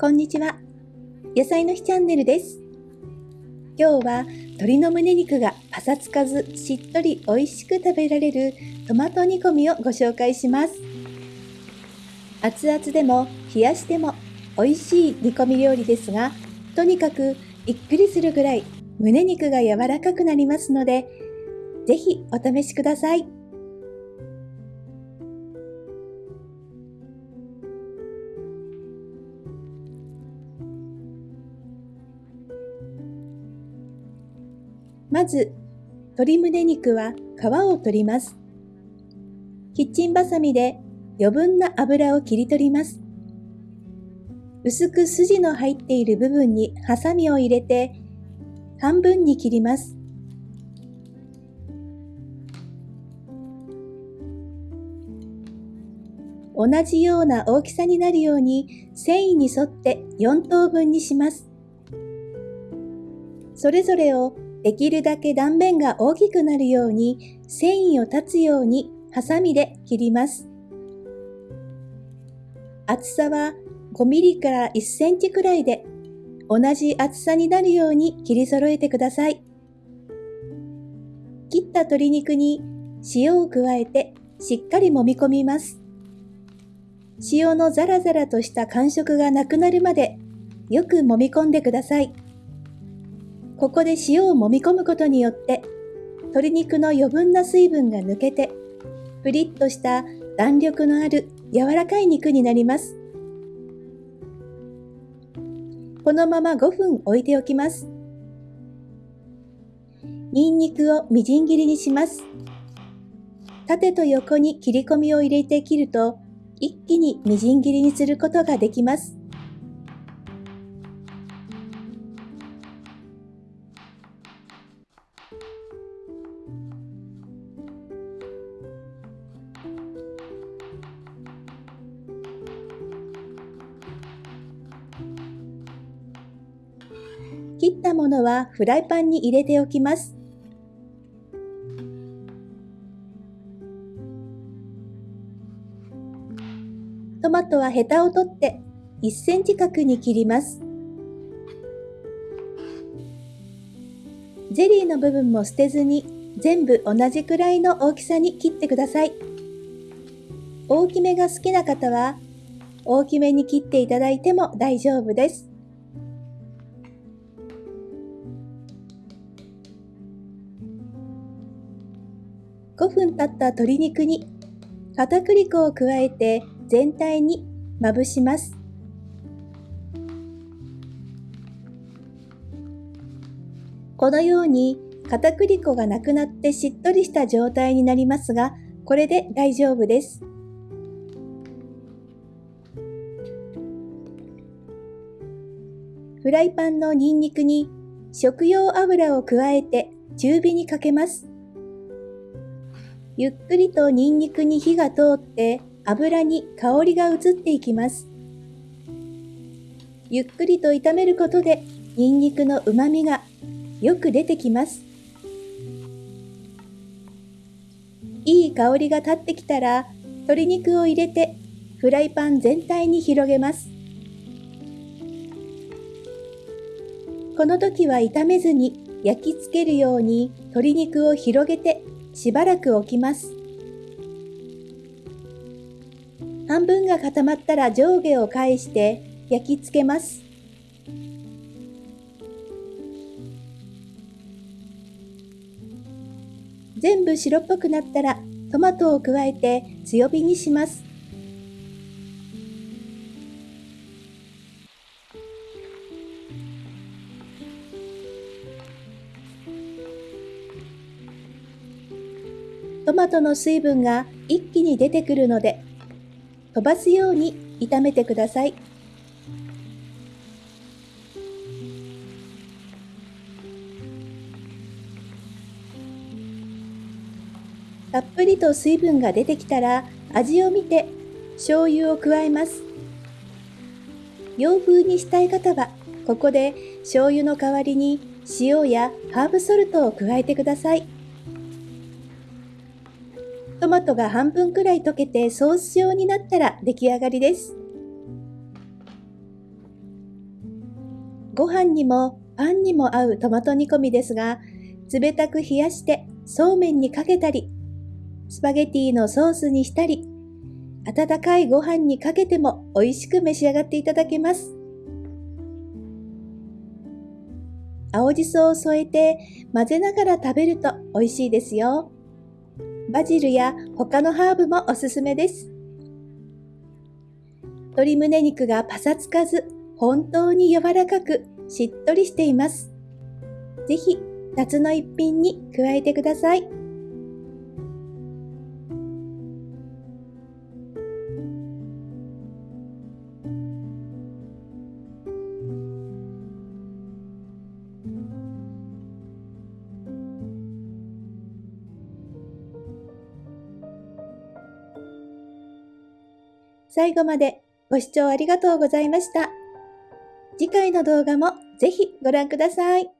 こんにちは。野菜の日チャンネルです。今日は鶏の胸肉がパサつかずしっとり美味しく食べられるトマト煮込みをご紹介します。熱々でも冷やしても美味しい煮込み料理ですが、とにかくびっくりするぐらい胸肉が柔らかくなりますので、ぜひお試しください。まず、鶏胸肉は皮を取ります。キッチンバサミで余分な油を切り取ります。薄く筋の入っている部分にハサミを入れて半分に切ります。同じような大きさになるように繊維に沿って4等分にします。それぞれをできるだけ断面が大きくなるように繊維を断つようにハサミで切ります。厚さは5ミリから1センチくらいで同じ厚さになるように切り揃えてください。切った鶏肉に塩を加えてしっかり揉み込みます。塩のザラザラとした感触がなくなるまでよく揉み込んでください。ここで塩を揉み込むことによって鶏肉の余分な水分が抜けてプリッとした弾力のある柔らかい肉になります。このまま5分置いておきます。ニンニクをみじん切りにします。縦と横に切り込みを入れて切ると一気にみじん切りにすることができます。切ったものはフライパンに入れておきます。トマトはヘタを取って1センチ角に切ります。ゼリーの部分も捨てずに全部同じくらいの大きさに切ってください。大きめが好きな方は大きめに切っていただいても大丈夫です。5分経った鶏肉に片栗粉を加えて全体にまぶします。このように片栗粉がなくなってしっとりした状態になりますが、これで大丈夫です。フライパンのニンニクに食用油を加えて中火にかけます。ゆっくりとニンニクに火が通って油に香りが移っていきます。ゆっくりと炒めることでニンニクの旨味がよく出てきます。いい香りが立ってきたら鶏肉を入れてフライパン全体に広げます。この時は炒めずに焼き付けるように鶏肉を広げてしばらく置きます。半分が固まったら上下を返して焼き付けます。全部白っぽくなったらトマトを加えて強火にします。トマトの水分が一気に出てくるので飛ばすように炒めてください。たっぷりと水分が出てきたら味を見て醤油を加えます。洋風にしたい方はここで醤油の代わりに塩やハーブソルトを加えてください。トマトが半分くらい溶けてソース状になったら出来上がりです。ご飯にもパンにも合うトマト煮込みですが、冷たく冷やしてそうめんにかけたり、スパゲティのソースにしたり、温かいご飯にかけても美味しく召し上がっていただけます。青じそを添えて混ぜながら食べると美味しいですよ。バジルや他のハーブもおすすめです。鶏胸肉がパサつかず、本当に柔らかくしっとりしています。ぜひ夏の一品に加えてください。最後までご視聴ありがとうございました。次回の動画もぜひご覧ください。